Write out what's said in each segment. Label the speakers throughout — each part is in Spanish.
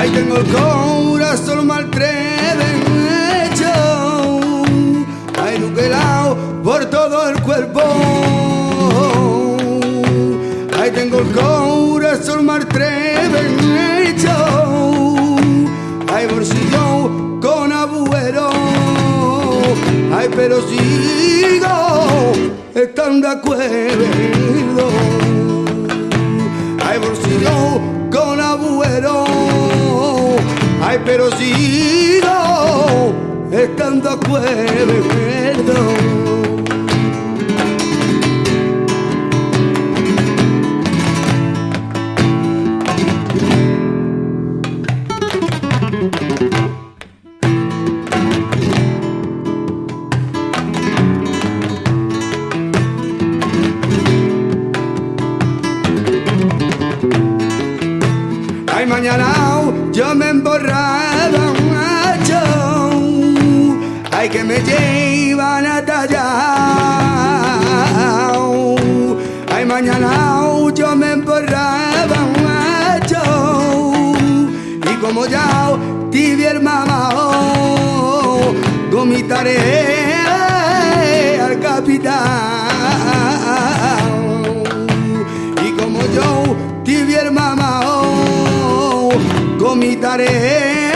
Speaker 1: Ay, tengo el corazón maltreven Por todo el cuerpo. Ahí tengo el corazón maltrecho Ay, bolsillo con agujero. Ay, pero sigo estando de acuerdo. Ay, bolsillo con agujero. Ay, pero sigo de acuerdo Ay, mañana yo me emborraba Ay, que me llevan a tallar Ay, mañana yo me emborraba macho. Y como ya tibia el mamá Vomitaré al capitán. Y como yo tibia el mamá vomitaré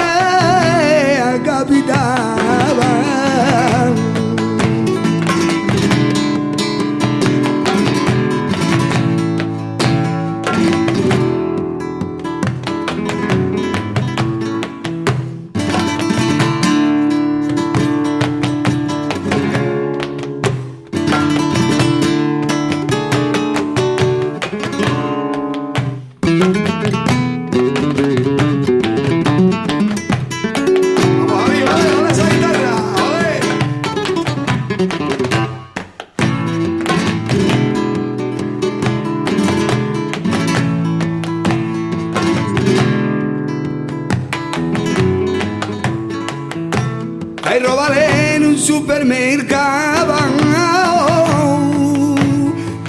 Speaker 1: robaré en un supermercado.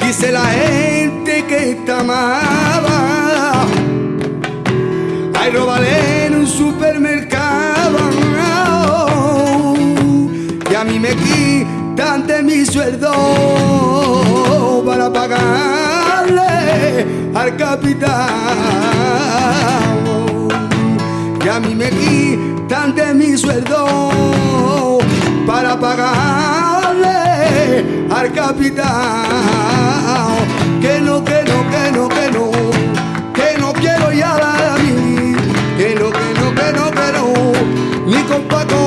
Speaker 1: Dice la gente que está amaba. Hay robaré en un supermercado. Y a mí me quitan de mi sueldo para pagarle al capitán y a mí me quitan de mi sueldo para pagarle al capital. Que no, que no, que no, que no, que no quiero ya a mí. Que no, que no, que no, que no, mi compadre.